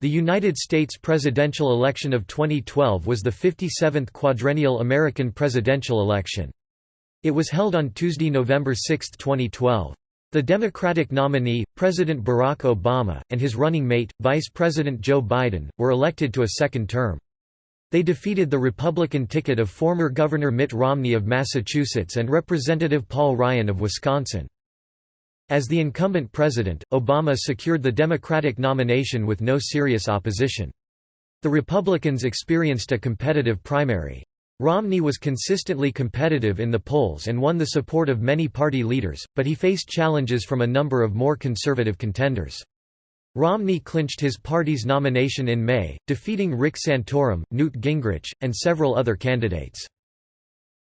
The United States presidential election of 2012 was the 57th quadrennial American presidential election. It was held on Tuesday, November 6, 2012. The Democratic nominee, President Barack Obama, and his running mate, Vice President Joe Biden, were elected to a second term. They defeated the Republican ticket of former Governor Mitt Romney of Massachusetts and Representative Paul Ryan of Wisconsin. As the incumbent president, Obama secured the Democratic nomination with no serious opposition. The Republicans experienced a competitive primary. Romney was consistently competitive in the polls and won the support of many party leaders, but he faced challenges from a number of more conservative contenders. Romney clinched his party's nomination in May, defeating Rick Santorum, Newt Gingrich, and several other candidates.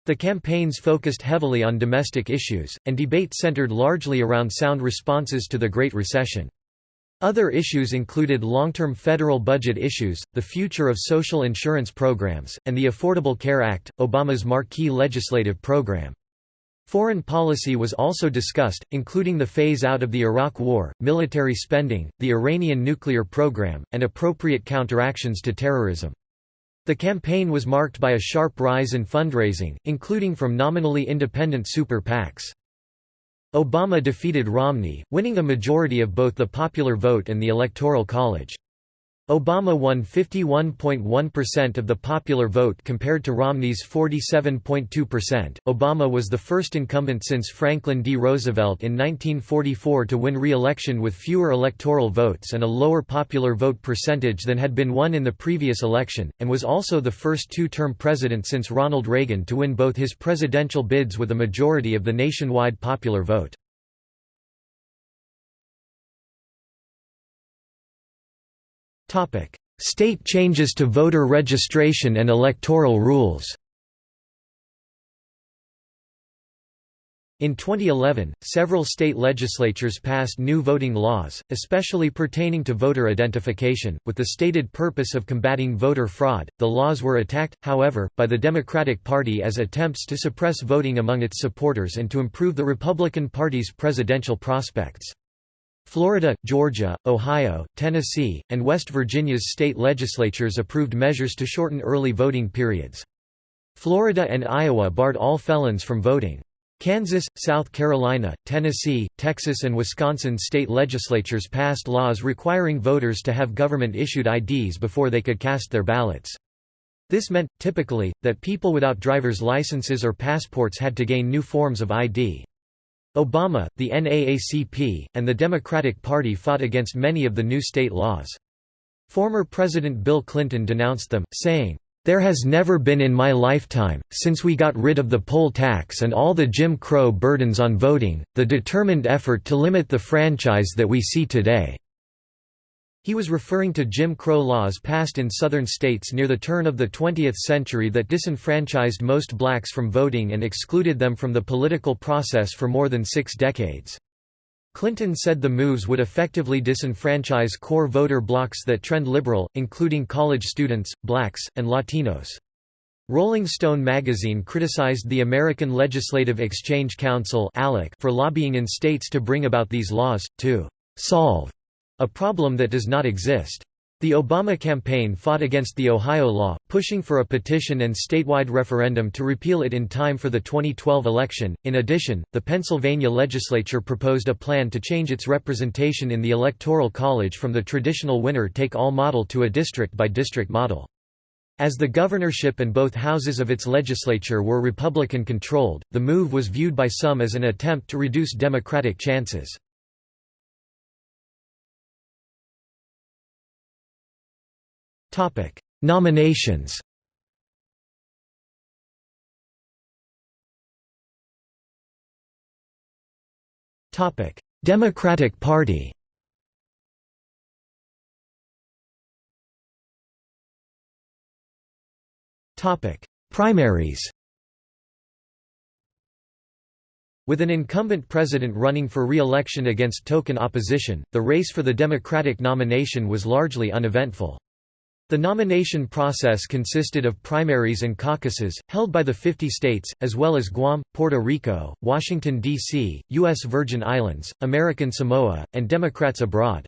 The campaigns focused heavily on domestic issues, and debate centered largely around sound responses to the Great Recession. Other issues included long-term federal budget issues, the future of social insurance programs, and the Affordable Care Act, Obama's marquee legislative program. Foreign policy was also discussed, including the phase-out of the Iraq War, military spending, the Iranian nuclear program, and appropriate counteractions to terrorism. The campaign was marked by a sharp rise in fundraising, including from nominally independent super PACs. Obama defeated Romney, winning a majority of both the popular vote and the Electoral College. Obama won 51.1% of the popular vote compared to Romney's 47.2%. Obama was the first incumbent since Franklin D. Roosevelt in 1944 to win re-election with fewer electoral votes and a lower popular vote percentage than had been won in the previous election, and was also the first two-term president since Ronald Reagan to win both his presidential bids with a majority of the nationwide popular vote. State changes to voter registration and electoral rules In 2011, several state legislatures passed new voting laws, especially pertaining to voter identification, with the stated purpose of combating voter fraud. The laws were attacked, however, by the Democratic Party as attempts to suppress voting among its supporters and to improve the Republican Party's presidential prospects. Florida, Georgia, Ohio, Tennessee, and West Virginia's state legislatures approved measures to shorten early voting periods. Florida and Iowa barred all felons from voting. Kansas, South Carolina, Tennessee, Texas and Wisconsin state legislatures passed laws requiring voters to have government-issued IDs before they could cast their ballots. This meant, typically, that people without driver's licenses or passports had to gain new forms of ID. Obama, the NAACP, and the Democratic Party fought against many of the new state laws. Former President Bill Clinton denounced them, saying, "...there has never been in my lifetime, since we got rid of the poll tax and all the Jim Crow burdens on voting, the determined effort to limit the franchise that we see today." He was referring to Jim Crow laws passed in southern states near the turn of the 20th century that disenfranchised most blacks from voting and excluded them from the political process for more than six decades. Clinton said the moves would effectively disenfranchise core voter blocks that trend liberal, including college students, blacks, and Latinos. Rolling Stone magazine criticized the American Legislative Exchange Council for lobbying in states to bring about these laws, to «solve» A problem that does not exist. The Obama campaign fought against the Ohio law, pushing for a petition and statewide referendum to repeal it in time for the 2012 election. In addition, the Pennsylvania legislature proposed a plan to change its representation in the Electoral College from the traditional winner take all model to a district by district model. As the governorship and both houses of its legislature were Republican controlled, the move was viewed by some as an attempt to reduce Democratic chances. Nominations. Topic: Democratic Party. Topic: Primaries. With an incumbent president running for re-election against token opposition, the race for the Democratic nomination was largely uneventful. The nomination process consisted of primaries and caucuses, held by the 50 states, as well as Guam, Puerto Rico, Washington, D.C., U.S. Virgin Islands, American Samoa, and Democrats abroad.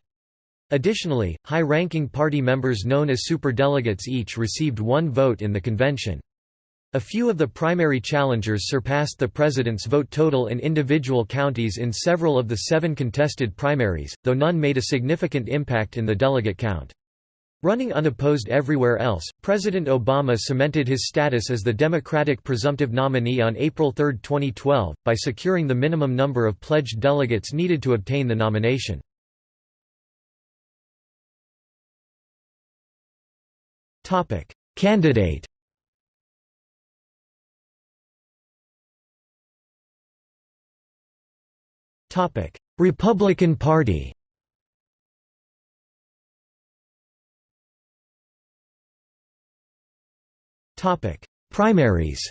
Additionally, high-ranking party members known as superdelegates each received one vote in the convention. A few of the primary challengers surpassed the president's vote total in individual counties in several of the seven contested primaries, though none made a significant impact in the delegate count. Running unopposed everywhere else, President Obama cemented his status as the Democratic presumptive nominee on April 3, 2012, by securing the minimum number of pledged delegates needed to obtain the nomination. Candidate Republican Party Primaries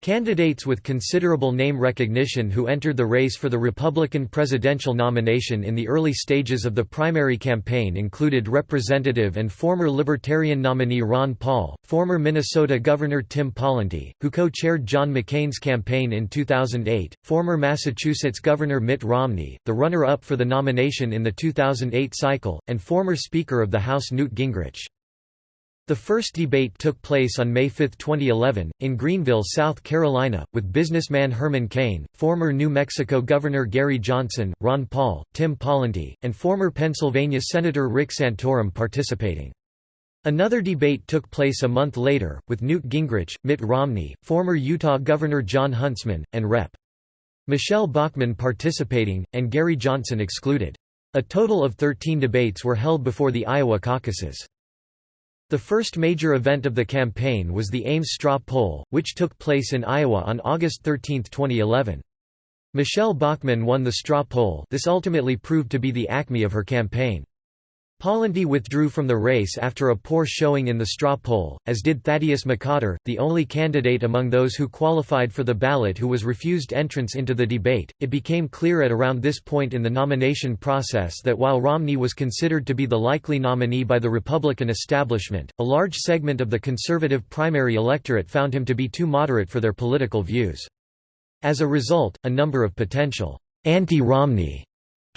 Candidates with considerable name recognition who entered the race for the Republican presidential nomination in the early stages of the primary campaign included Representative and former Libertarian nominee Ron Paul, former Minnesota Governor Tim Pawlenty, who co-chaired John McCain's campaign in 2008, former Massachusetts Governor Mitt Romney, the runner-up for the nomination in the 2008 cycle, and former Speaker of the House Newt Gingrich. The first debate took place on May 5, 2011, in Greenville, South Carolina, with businessman Herman Cain, former New Mexico Governor Gary Johnson, Ron Paul, Tim Pawlenty, and former Pennsylvania Senator Rick Santorum participating. Another debate took place a month later, with Newt Gingrich, Mitt Romney, former Utah Governor Jon Huntsman, and Rep. Michele Bachmann participating, and Gary Johnson excluded. A total of 13 debates were held before the Iowa caucuses. The first major event of the campaign was the Ames straw poll, which took place in Iowa on August 13, 2011. Michele Bachmann won the straw poll this ultimately proved to be the acme of her campaign. Pawlenty withdrew from the race after a poor showing in the straw poll, as did Thaddeus McCotter, the only candidate among those who qualified for the ballot who was refused entrance into the debate. It became clear at around this point in the nomination process that while Romney was considered to be the likely nominee by the Republican establishment, a large segment of the conservative primary electorate found him to be too moderate for their political views. As a result, a number of potential anti-Romney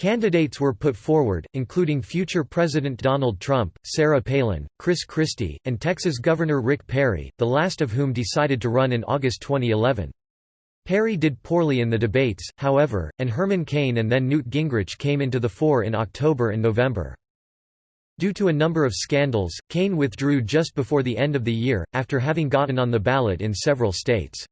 Candidates were put forward, including future President Donald Trump, Sarah Palin, Chris Christie, and Texas Governor Rick Perry, the last of whom decided to run in August 2011. Perry did poorly in the debates, however, and Herman Cain and then Newt Gingrich came into the fore in October and November. Due to a number of scandals, Cain withdrew just before the end of the year, after having gotten on the ballot in several states.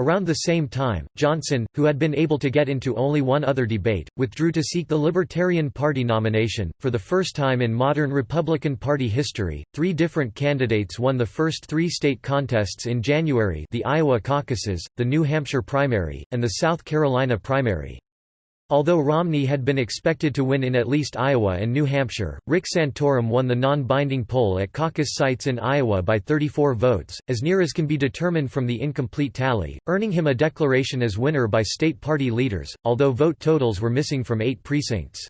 Around the same time, Johnson, who had been able to get into only one other debate, withdrew to seek the Libertarian Party nomination. For the first time in modern Republican Party history, three different candidates won the first three state contests in January the Iowa caucuses, the New Hampshire primary, and the South Carolina primary. Although Romney had been expected to win in at least Iowa and New Hampshire, Rick Santorum won the non-binding poll at caucus sites in Iowa by 34 votes, as near as can be determined from the incomplete tally, earning him a declaration as winner by state party leaders, although vote totals were missing from eight precincts.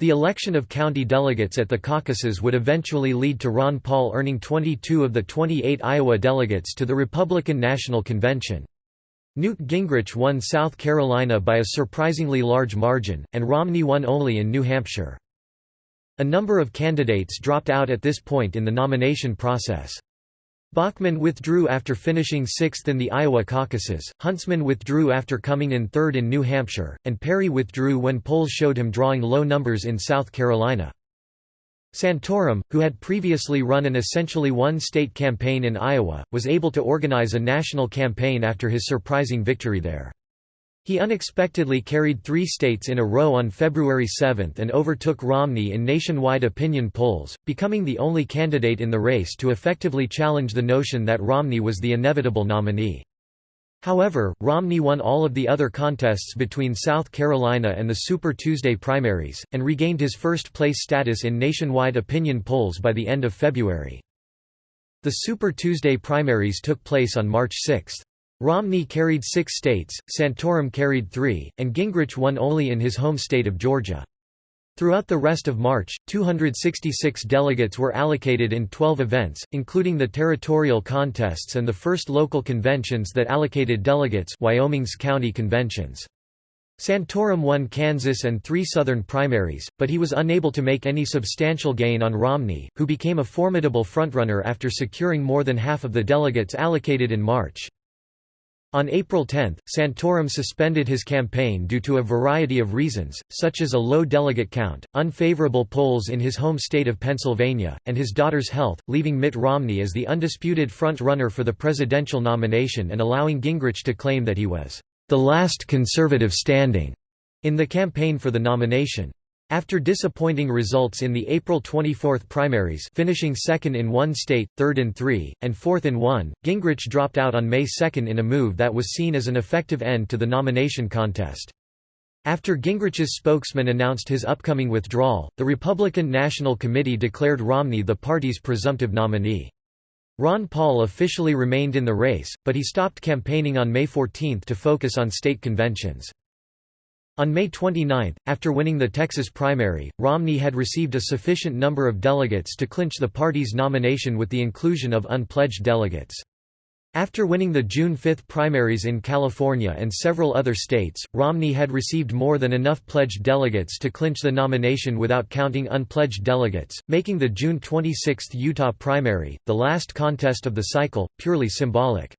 The election of county delegates at the caucuses would eventually lead to Ron Paul earning 22 of the 28 Iowa delegates to the Republican National Convention. Newt Gingrich won South Carolina by a surprisingly large margin, and Romney won only in New Hampshire. A number of candidates dropped out at this point in the nomination process. Bachmann withdrew after finishing sixth in the Iowa caucuses, Huntsman withdrew after coming in third in New Hampshire, and Perry withdrew when polls showed him drawing low numbers in South Carolina. Santorum, who had previously run an essentially one-state campaign in Iowa, was able to organize a national campaign after his surprising victory there. He unexpectedly carried three states in a row on February 7 and overtook Romney in nationwide opinion polls, becoming the only candidate in the race to effectively challenge the notion that Romney was the inevitable nominee. However, Romney won all of the other contests between South Carolina and the Super Tuesday primaries, and regained his first-place status in nationwide opinion polls by the end of February. The Super Tuesday primaries took place on March 6. Romney carried six states, Santorum carried three, and Gingrich won only in his home state of Georgia. Throughout the rest of March, 266 delegates were allocated in 12 events, including the territorial contests and the first local conventions that allocated delegates Wyoming's county conventions. Santorum won Kansas and three Southern primaries, but he was unable to make any substantial gain on Romney, who became a formidable frontrunner after securing more than half of the delegates allocated in March. On April 10, Santorum suspended his campaign due to a variety of reasons, such as a low delegate count, unfavorable polls in his home state of Pennsylvania, and his daughter's health, leaving Mitt Romney as the undisputed front-runner for the presidential nomination and allowing Gingrich to claim that he was the last conservative standing in the campaign for the nomination. After disappointing results in the April 24 primaries finishing second in one state, third in three, and fourth in one, Gingrich dropped out on May 2 in a move that was seen as an effective end to the nomination contest. After Gingrich's spokesman announced his upcoming withdrawal, the Republican National Committee declared Romney the party's presumptive nominee. Ron Paul officially remained in the race, but he stopped campaigning on May 14 to focus on state conventions. On May 29, after winning the Texas primary, Romney had received a sufficient number of delegates to clinch the party's nomination with the inclusion of unpledged delegates. After winning the June 5 primaries in California and several other states, Romney had received more than enough pledged delegates to clinch the nomination without counting unpledged delegates, making the June 26 Utah primary, the last contest of the cycle, purely symbolic.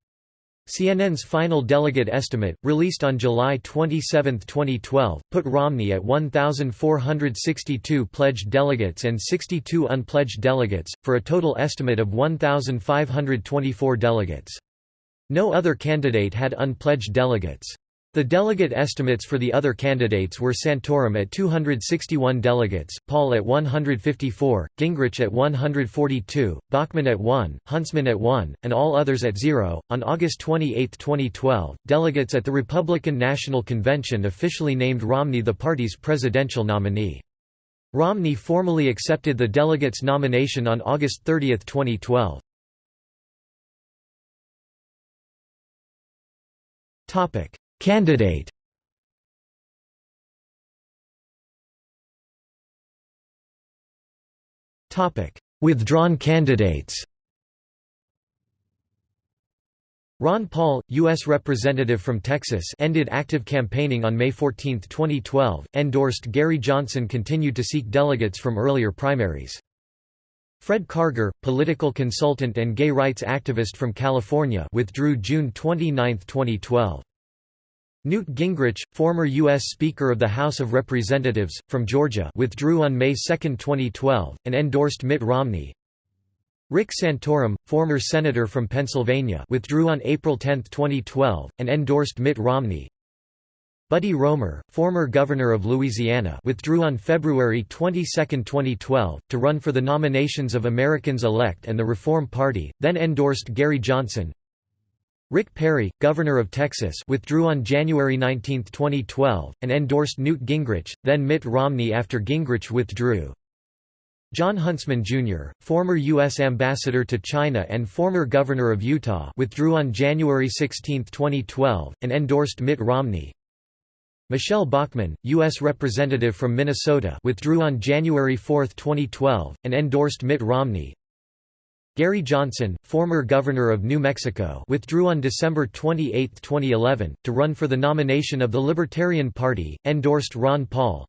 CNN's final delegate estimate, released on July 27, 2012, put Romney at 1,462 pledged delegates and 62 unpledged delegates, for a total estimate of 1,524 delegates. No other candidate had unpledged delegates. The delegate estimates for the other candidates were Santorum at 261 delegates, Paul at 154, Gingrich at 142, Bachmann at 1, Huntsman at 1, and all others at 0. On August 28, 2012, delegates at the Republican National Convention officially named Romney the party's presidential nominee. Romney formally accepted the delegates' nomination on August 30, 2012. Topic Candidate Withdrawn candidates Ron Paul, U.S. Representative from Texas ended active campaigning on May 14, 2012, endorsed Gary Johnson continued to seek delegates from earlier primaries. Fred Karger, political consultant and gay rights activist from California withdrew June 29, 2012. Newt Gingrich, former U.S. Speaker of the House of Representatives, from Georgia withdrew on May 2, 2012, and endorsed Mitt Romney. Rick Santorum, former Senator from Pennsylvania withdrew on April 10, 2012, and endorsed Mitt Romney. Buddy Roemer, former Governor of Louisiana withdrew on February 22, 2012, to run for the nominations of Americans Elect and the Reform Party, then endorsed Gary Johnson. Rick Perry, governor of Texas withdrew on January 19, 2012, and endorsed Newt Gingrich, then Mitt Romney after Gingrich withdrew. Jon Huntsman, Jr., former U.S. ambassador to China and former governor of Utah withdrew on January 16, 2012, and endorsed Mitt Romney. Michele Bachmann, U.S. representative from Minnesota withdrew on January 4, 2012, and endorsed Mitt Romney. Gary Johnson, former governor of New Mexico withdrew on December 28, 2011, to run for the nomination of the Libertarian Party, endorsed Ron Paul.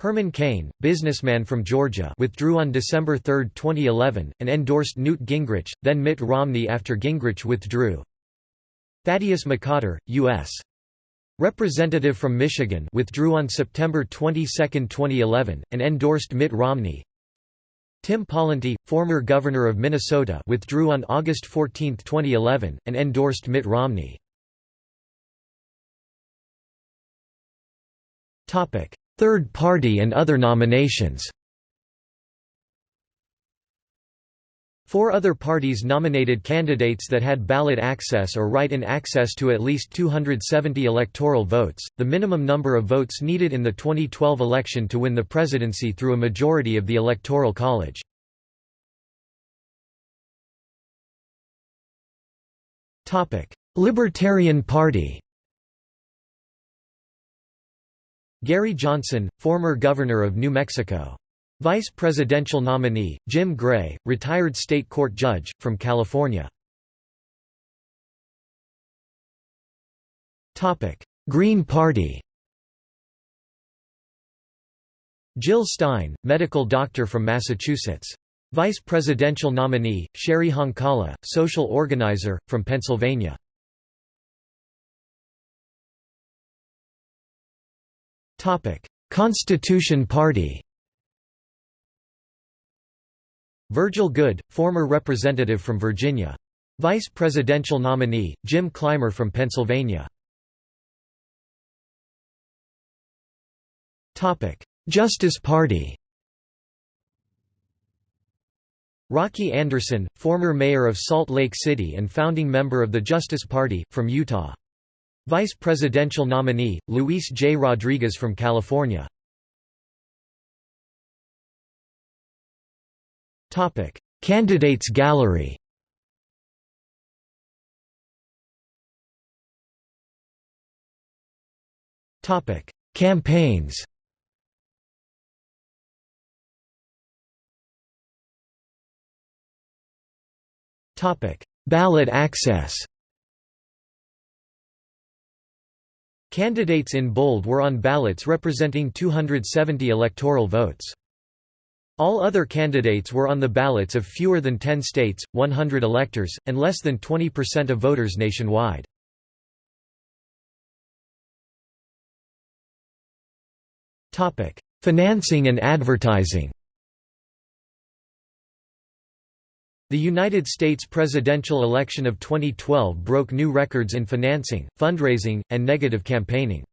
Herman Cain, businessman from Georgia withdrew on December 3, 2011, and endorsed Newt Gingrich, then Mitt Romney after Gingrich withdrew. Thaddeus McCotter, U.S. Representative from Michigan withdrew on September 22, 2011, and endorsed Mitt Romney. Tim Pawlenty, former governor of Minnesota withdrew on August 14, 2011, and endorsed Mitt Romney. Third party and other nominations Four other parties nominated candidates that had ballot access or write-in access to at least 270 electoral votes, the minimum number of votes needed in the 2012 election to win the presidency through a majority of the Electoral College. Libertarian Party Gary Johnson, former governor of New Mexico Vice presidential nominee, Jim Gray, retired state court judge, from California. Green Party Jill Stein, medical doctor from Massachusetts. Vice presidential nominee, Cheri Honkala, social organizer, from Pennsylvania. Constitution Party Virgil Goode, former representative from Virginia. Vice presidential nominee, Jim Clymer from Pennsylvania. Justice Party Rocky Anderson, former mayor of Salt Lake City and founding member of the Justice Party, from Utah. Vice presidential nominee, Luis J. Rodriguez from California. Candidates gallery Topic: Campaigns Topic: Ballot access Candidates in bold were on ballots representing 270 electoral votes. All other candidates were on the ballots of fewer than 10 states, 100 electors, and less than 20% of voters nationwide. Financing and advertising The United States presidential election of 2012 broke new records in financing, fundraising, and negative campaigning.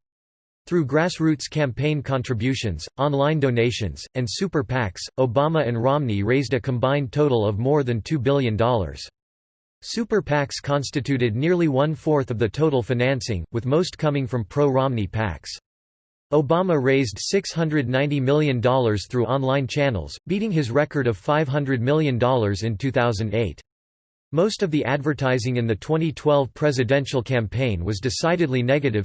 Through grassroots campaign contributions, online donations, and super PACs, Obama and Romney raised a combined total of more than $2 billion. Super PACs constituted nearly one-fourth of the total financing, with most coming from pro-Romney PACs. Obama raised $690 million through online channels, beating his record of $500 million in 2008. Most of the advertising in the 2012 presidential campaign was decidedly negative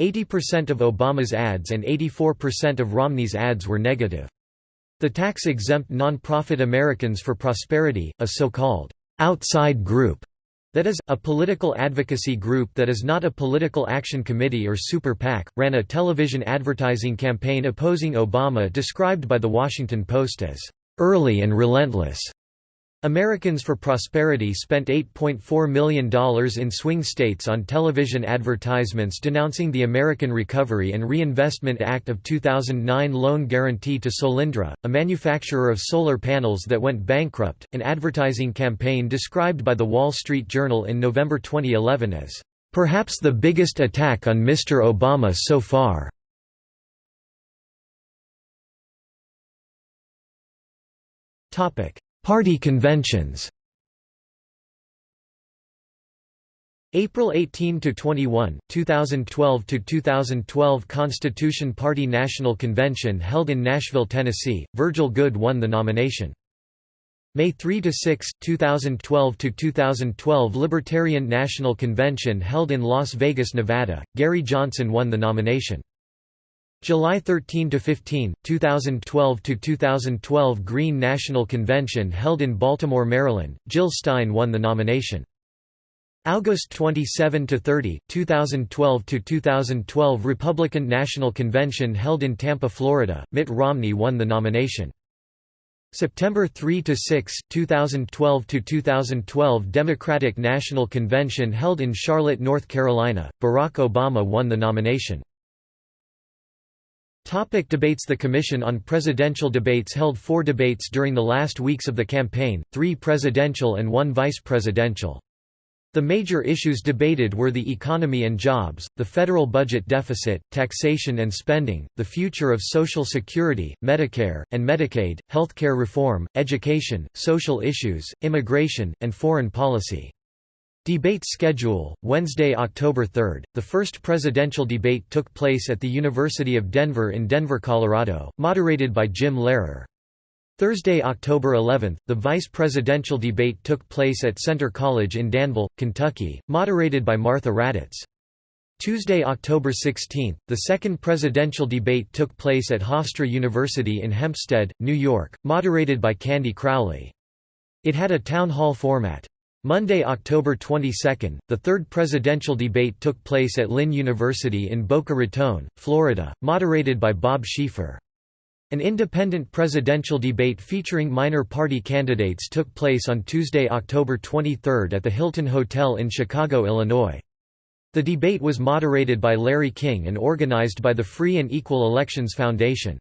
80% of Obama's ads and 84% of Romney's ads were negative. The tax-exempt non-profit Americans for Prosperity, a so-called outside group, that is, a political advocacy group that is not a political action committee or super PAC, ran a television advertising campaign opposing Obama described by The Washington Post as, "...early and relentless." Americans for Prosperity spent $8.4 million in swing states on television advertisements denouncing the American Recovery and Reinvestment Act of 2009 loan guarantee to Solyndra, a manufacturer of solar panels that went bankrupt, an advertising campaign described by The Wall Street Journal in November 2011 as, "...perhaps the biggest attack on Mr. Obama so far." Topic Party conventions April 18 to 21, 2012 to 2012 Constitution Party National Convention held in Nashville, Tennessee. Virgil Goode won the nomination. May 3 to 6, 2012 to 2012 Libertarian National Convention held in Las Vegas, Nevada. Gary Johnson won the nomination. July 13 to 15, 2012 to 2012 Green National Convention held in Baltimore, Maryland. Jill Stein won the nomination. August 27 to 30, 2012 to 2012 Republican National Convention held in Tampa, Florida. Mitt Romney won the nomination. September 3 to 6, 2012 to 2012 Democratic National Convention held in Charlotte, North Carolina. Barack Obama won the nomination. Topic debates The Commission on Presidential Debates held four debates during the last weeks of the campaign, three presidential and one vice-presidential. The major issues debated were the economy and jobs, the federal budget deficit, taxation and spending, the future of Social Security, Medicare, and Medicaid, healthcare reform, education, social issues, immigration, and foreign policy. Debate schedule, Wednesday, October 3. The first presidential debate took place at the University of Denver in Denver, Colorado, moderated by Jim Lehrer. Thursday, October 11, the vice presidential debate took place at Centre College in Danville, Kentucky, moderated by Martha Raddatz. Tuesday, October 16, the second presidential debate took place at Hofstra University in Hempstead, New York, moderated by Candy Crowley. It had a town hall format. Monday, October 22, the third presidential debate took place at Lynn University in Boca Raton, Florida, moderated by Bob Schieffer. An independent presidential debate featuring minor party candidates took place on Tuesday, October 23 at the Hilton Hotel in Chicago, Illinois. The debate was moderated by Larry King and organized by the Free and Equal Elections Foundation.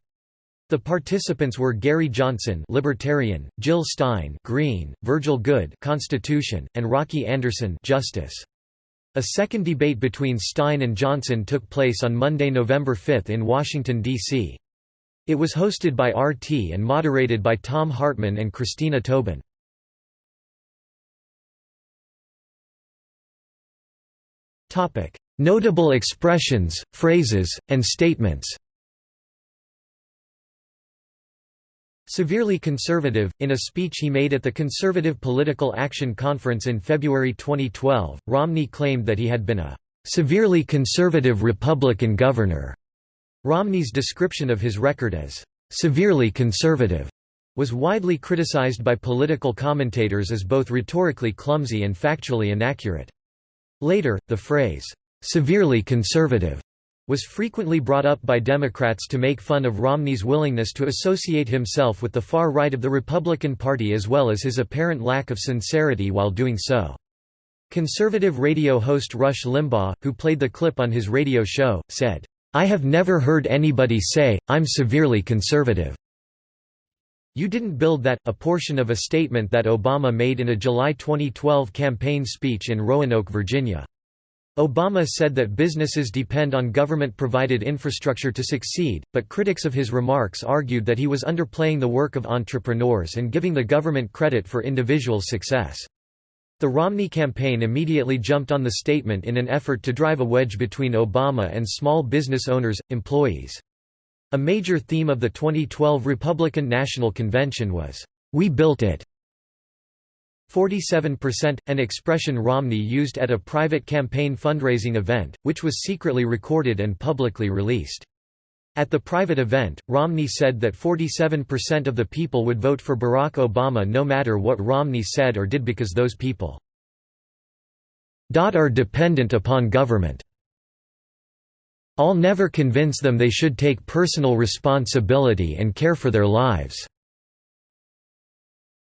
The participants were Gary Johnson Libertarian, Jill Stein Green, Virgil Goode Constitution, and Rocky Anderson Justice. A second debate between Stein and Johnson took place on Monday, November 5 in Washington, D.C. It was hosted by RT and moderated by Thom Hartmann and Christina Tobin. Notable expressions, phrases, and statements Severely conservative, in a speech he made at the Conservative Political Action Conference in February 2012, Romney claimed that he had been a "...severely conservative Republican governor." Romney's description of his record as severely conservative was widely criticized by political commentators as both rhetorically clumsy and factually inaccurate. Later, the phrase, severely conservative, was frequently brought up by Democrats to make fun of Romney's willingness to associate himself with the far right of the Republican Party as well as his apparent lack of sincerity while doing so. Conservative radio host Rush Limbaugh, who played the clip on his radio show, said, I have never heard anybody say, I'm severely conservative. You didn't build that, a portion of a statement that Obama made in a July 2012 campaign speech in Roanoke, Virginia. Obama said that businesses depend on government-provided infrastructure to succeed, but critics of his remarks argued that he was underplaying the work of entrepreneurs and giving the government credit for individual success. The Romney campaign immediately jumped on the statement in an effort to drive a wedge between Obama and small business owners, employees. A major theme of the 2012 Republican National Convention was, "'We built it' 47%, an expression Romney used at a private campaign fundraising event, which was secretly recorded and publicly released. At the private event, Romney said that 47% of the people would vote for Barack Obama no matter what Romney said or did because those people are dependent upon government. I'll never convince them they should take personal responsibility and care for their lives.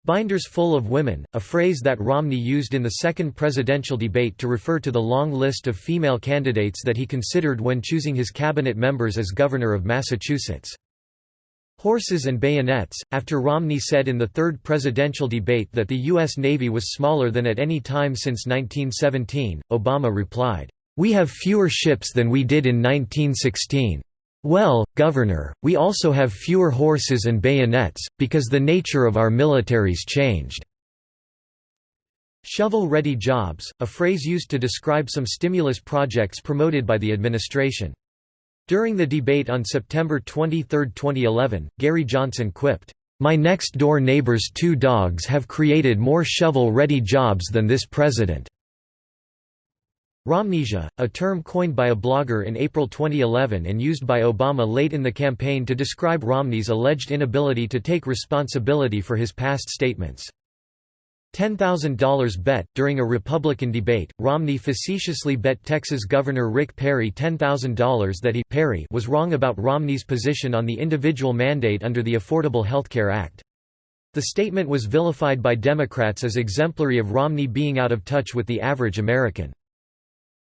Binders full of women, a phrase that Romney used in the second presidential debate to refer to the long list of female candidates that he considered when choosing his cabinet members as governor of Massachusetts. Horses and bayonets. After Romney said in the third presidential debate that the U.S. Navy was smaller than at any time since 1917, Obama replied, We have fewer ships than we did in 1916. Well, Governor, we also have fewer horses and bayonets, because the nature of our militaries changed." Shovel-ready jobs, a phrase used to describe some stimulus projects promoted by the administration. During the debate on September 23, 2011, Gary Johnson quipped, "'My next-door neighbor's two dogs have created more shovel-ready jobs than this president.' Romnesia, a term coined by a blogger in April 2011 and used by Obama late in the campaign to describe Romney's alleged inability to take responsibility for his past statements. $10,000 bet During a Republican debate, Romney facetiously bet Texas Governor Rick Perry $10,000 that he Perry was wrong about Romney's position on the individual mandate under the Affordable Health Care Act. The statement was vilified by Democrats as exemplary of Romney being out of touch with the average American.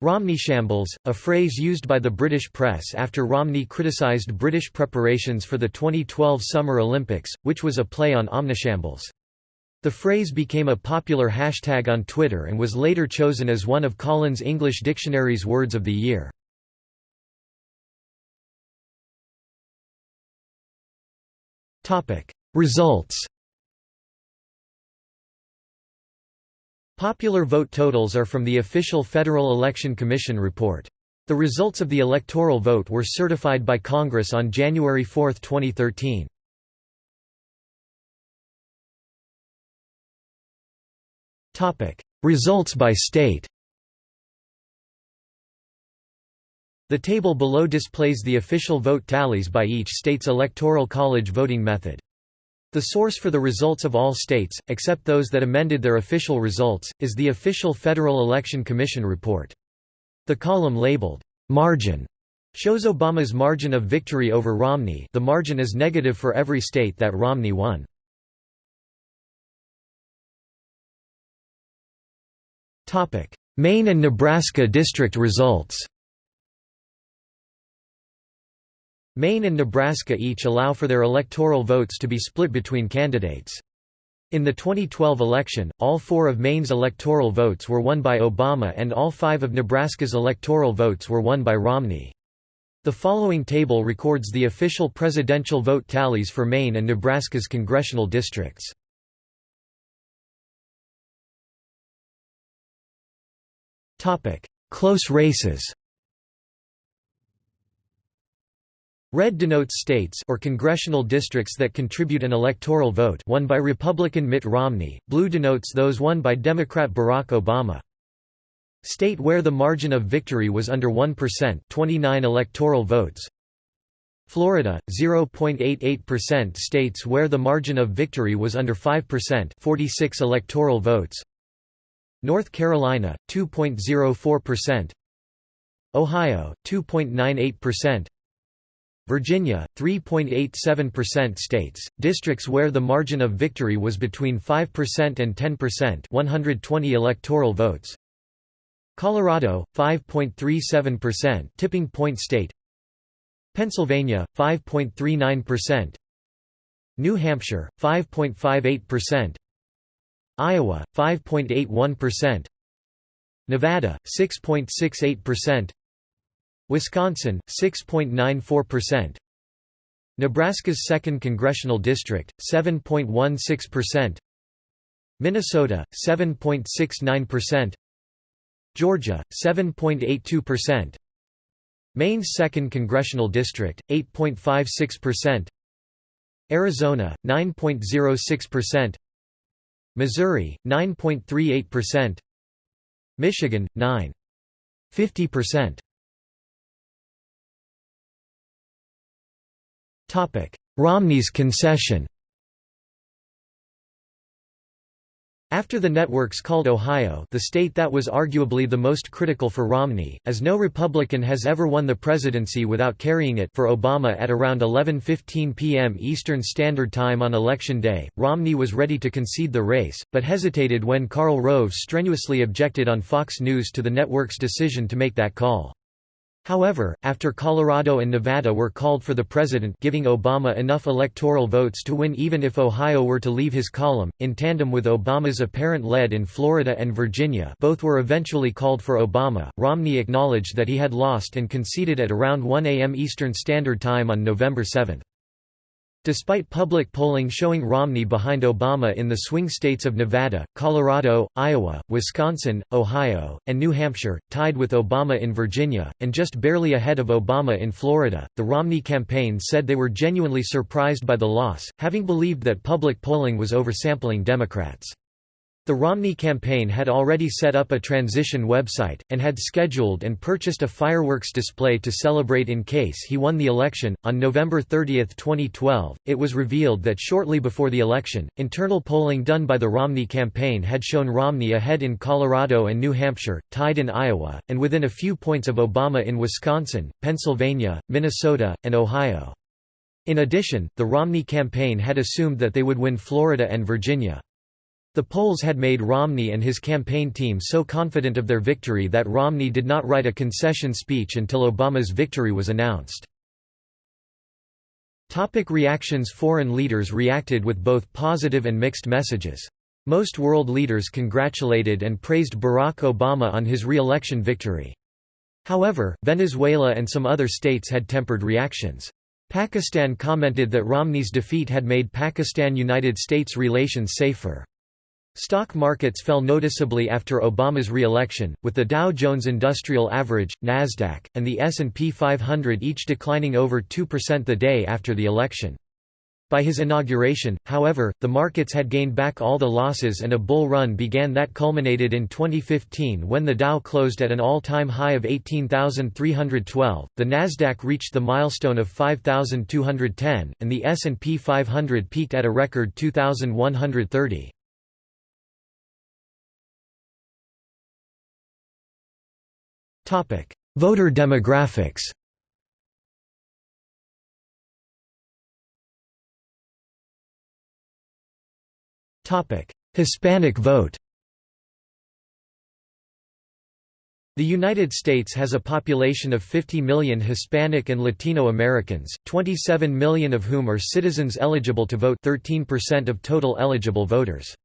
Romney shambles, a phrase used by the British press after Romney criticised British preparations for the 2012 Summer Olympics, which was a play on omnishambles. The phrase became a popular hashtag on Twitter and was later chosen as one of Collins English Dictionary's words of the year. Results Popular vote totals are from the official Federal Election Commission report. The results of the electoral vote were certified by Congress on January 4, 2013. Topic: Results by state The table below displays the official vote tallies by each state's electoral college voting method. The source for the results of all states, except those that amended their official results, is the official Federal Election Commission report. The column labeled, "'Margin' Shows Obama's margin of victory over Romney the margin is negative for every state that Romney won. Maine and Nebraska district results Maine and Nebraska each allow for their electoral votes to be split between candidates. In the 2012 election, all four of Maine's electoral votes were won by Obama and all five of Nebraska's electoral votes were won by Romney. The following table records the official presidential vote tallies for Maine and Nebraska's congressional districts. Close races Red denotes states or congressional districts that contribute an electoral vote won by Republican Mitt Romney, blue denotes those won by Democrat Barack Obama. State where the margin of victory was under 1% 29 electoral votes. Florida, 0.88% states where the margin of victory was under 5% 46 electoral votes. North Carolina, 2.04% Ohio, 2.98% Virginia, 3.87% states, districts where the margin of victory was between 5% and 10% 120 electoral votes. Colorado, 5.37% tipping point state. Pennsylvania, 5.39% New Hampshire, 5.58% Iowa, 5.81% Nevada, 6.68% Wisconsin, 6.94% Nebraska's 2nd Congressional District, 7.16% Minnesota, 7.69% Georgia, 7.82%. Maine's 2nd Congressional District, 8.56%. Arizona, 9.06%. Missouri, 9.38%. Michigan, 9.50%. Romney's concession. After the networks called Ohio the state that was arguably the most critical for Romney, as no Republican has ever won the presidency without carrying it for Obama at around 11.15 p.m. Eastern Standard Time on Election Day, Romney was ready to concede the race, but hesitated when Karl Rove strenuously objected on Fox News to the network's decision to make that call. However, after Colorado and Nevada were called for the president giving Obama enough electoral votes to win even if Ohio were to leave his column, in tandem with Obama's apparent lead in Florida and Virginia both were eventually called for Obama, Romney acknowledged that he had lost and conceded at around 1 a.m. Eastern Standard Time on November 7. Despite public polling showing Romney behind Obama in the swing states of Nevada, Colorado, Iowa, Wisconsin, Ohio, and New Hampshire, tied with Obama in Virginia, and just barely ahead of Obama in Florida, the Romney campaign said they were genuinely surprised by the loss, having believed that public polling was oversampling Democrats. The Romney campaign had already set up a transition website, and had scheduled and purchased a fireworks display to celebrate in case he won the election. On November 30, 2012, it was revealed that shortly before the election, internal polling done by the Romney campaign had shown Romney ahead in Colorado and New Hampshire, tied in Iowa, and within a few points of Obama in Wisconsin, Pennsylvania, Minnesota, and Ohio. In addition, the Romney campaign had assumed that they would win Florida and Virginia. The polls had made Romney and his campaign team so confident of their victory that Romney did not write a concession speech until Obama's victory was announced. Topic reactions Foreign leaders reacted with both positive and mixed messages. Most world leaders congratulated and praised Barack Obama on his re-election victory. However, Venezuela and some other states had tempered reactions. Pakistan commented that Romney's defeat had made Pakistan–United States relations safer. Stock markets fell noticeably after Obama's re-election, with the Dow Jones Industrial Average, Nasdaq, and the S&P 500 each declining over 2% the day after the election. By his inauguration, however, the markets had gained back all the losses and a bull run began that culminated in 2015 when the Dow closed at an all-time high of 18,312, the Nasdaq reached the milestone of 5,210, and the S&P 500 peaked at a record 2,130. Voter demographics. Hispanic vote. The United States has a population of 50 million Hispanic and Latino Americans, 27 million of whom are citizens eligible to vote 13% of total eligible voters.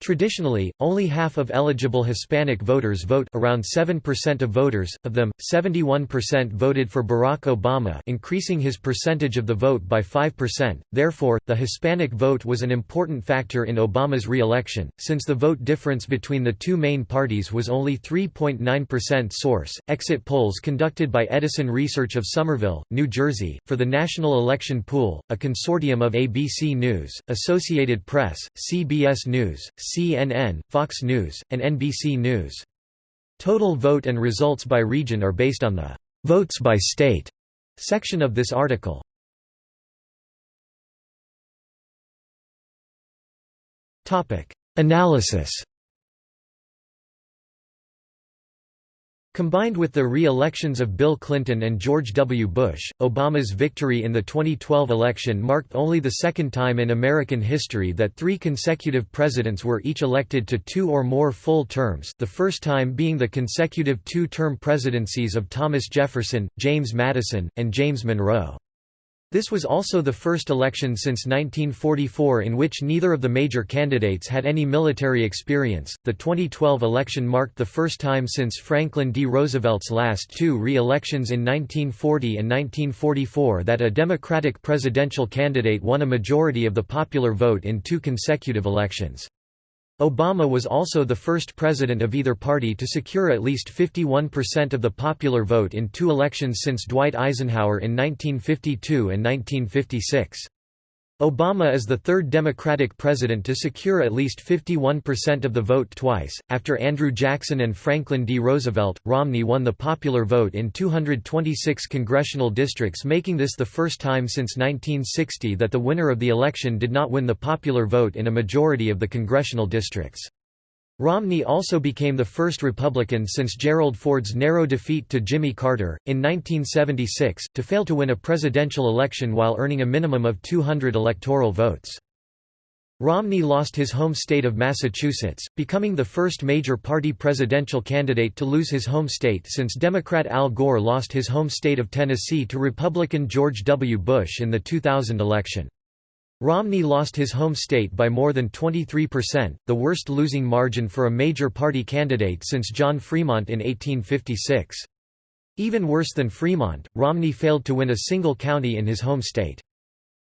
Traditionally, only half of eligible Hispanic voters vote around 7% of voters, of them, 71% voted for Barack Obama increasing his percentage of the vote by 5%, therefore, the Hispanic vote was an important factor in Obama's re-election, since the vote difference between the two main parties was only 3.9% source. Exit polls conducted by Edison Research of Somerville, New Jersey, for the National Election Pool, a consortium of ABC News, Associated Press, CBS News, CNN, Fox News, and NBC News. Total vote and results by region are based on the «votes by state» section of this article. Analysis Combined with the re-elections of Bill Clinton and George W. Bush, Obama's victory in the 2012 election marked only the second time in American history that three consecutive presidents were each elected to two or more full terms the first time being the consecutive two-term presidencies of Thomas Jefferson, James Madison, and James Monroe. This was also the first election since 1944 in which neither of the major candidates had any military experience. The 2012 election marked the first time since Franklin D. Roosevelt's last two re elections in 1940 and 1944 that a Democratic presidential candidate won a majority of the popular vote in two consecutive elections. Obama was also the first president of either party to secure at least 51% of the popular vote in two elections since Dwight Eisenhower in 1952 and 1956. Obama is the third Democratic president to secure at least 51% of the vote twice. After Andrew Jackson and Franklin D. Roosevelt, Romney won the popular vote in 226 congressional districts, making this the first time since 1960 that the winner of the election did not win the popular vote in a majority of the congressional districts. Romney also became the first Republican since Gerald Ford's narrow defeat to Jimmy Carter, in 1976, to fail to win a presidential election while earning a minimum of 200 electoral votes. Romney lost his home state of Massachusetts, becoming the first major party presidential candidate to lose his home state since Democrat Al Gore lost his home state of Tennessee to Republican George W. Bush in the 2000 election. Romney lost his home state by more than 23%, the worst losing margin for a major party candidate since John Fremont in 1856. Even worse than Fremont, Romney failed to win a single county in his home state.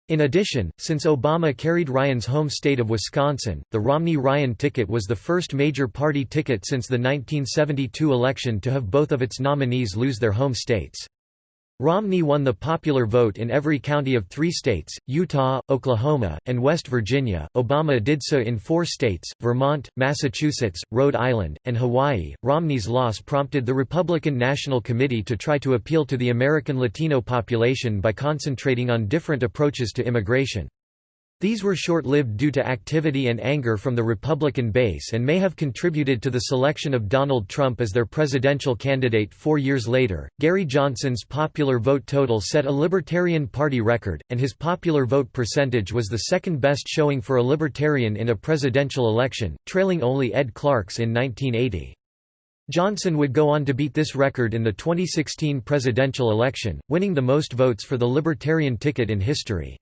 In addition, since Obama carried Ryan's home state of Wisconsin, the Romney-Ryan ticket was the first major party ticket since the 1972 election to have both of its nominees lose their home states. Romney won the popular vote in every county of three states, Utah, Oklahoma, and West Virginia. Obama did so in four states Vermont, Massachusetts, Rhode Island, and Hawaii. Romney's loss prompted the Republican National Committee to try to appeal to the American Latino population by concentrating on different approaches to immigration. These were short-lived due to activity and anger from the Republican base and may have contributed to the selection of Donald Trump as their presidential candidate four years later. Gary Johnson's popular vote total set a Libertarian Party record, and his popular vote percentage was the second best showing for a Libertarian in a presidential election, trailing only Ed Clark's in 1980. Johnson would go on to beat this record in the 2016 presidential election, winning the most votes for the Libertarian ticket in history.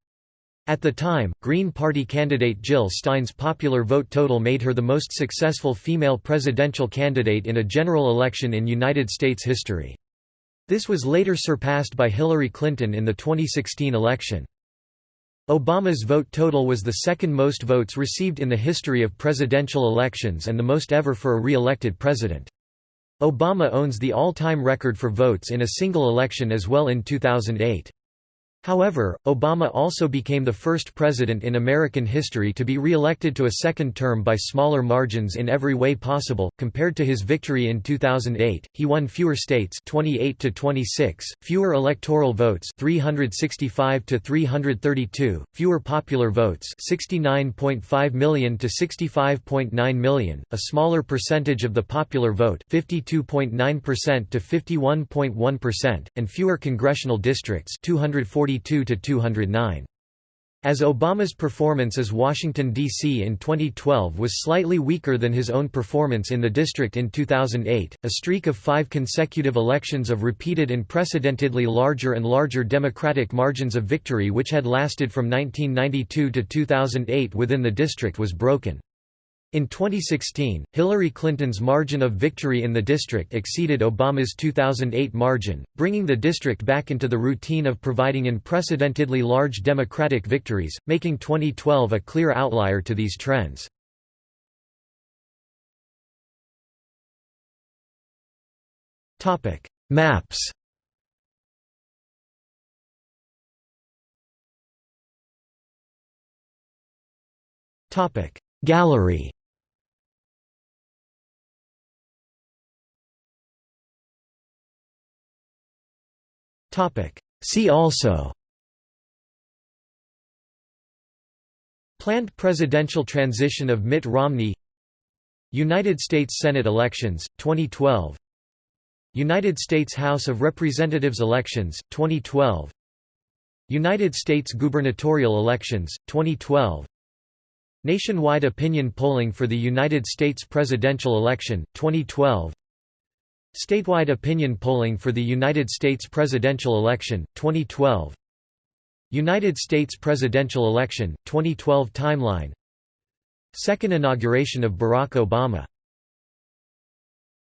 At the time, Green Party candidate Jill Stein's popular vote total made her the most successful female presidential candidate in a general election in United States history. This was later surpassed by Hillary Clinton in the 2016 election. Obama's vote total was the second most votes received in the history of presidential elections and the most ever for a re-elected president. Obama owns the all-time record for votes in a single election as well in 2008. However, Obama also became the first president in American history to be re-elected to a second term by smaller margins in every way possible. Compared to his victory in 2008, he won fewer states 28 to 26, fewer electoral votes 365 to 332, fewer popular votes 69.5 million to 65.9 million, a smaller percentage of the popular vote 52.9% to 51.1%, and fewer congressional districts 240 242 to 209. As Obama's performance as Washington, D.C. in 2012 was slightly weaker than his own performance in the district in 2008, a streak of five consecutive elections of repeated unprecedentedly larger and larger Democratic margins of victory which had lasted from 1992 to 2008 within the district was broken. In 2016, Hillary Clinton's margin of victory in the district exceeded Obama's 2008 margin, bringing the district back into the routine of providing unprecedentedly large Democratic victories, making 2012 a clear outlier to these trends. Maps Gallery See also Planned presidential transition of Mitt Romney United States Senate elections, 2012 United States House of Representatives elections, 2012 United States gubernatorial elections, 2012 Nationwide opinion polling for the United States presidential election, 2012 Statewide opinion polling for the United States presidential election, 2012 United States presidential election, 2012 timeline. Second inauguration of Barack Obama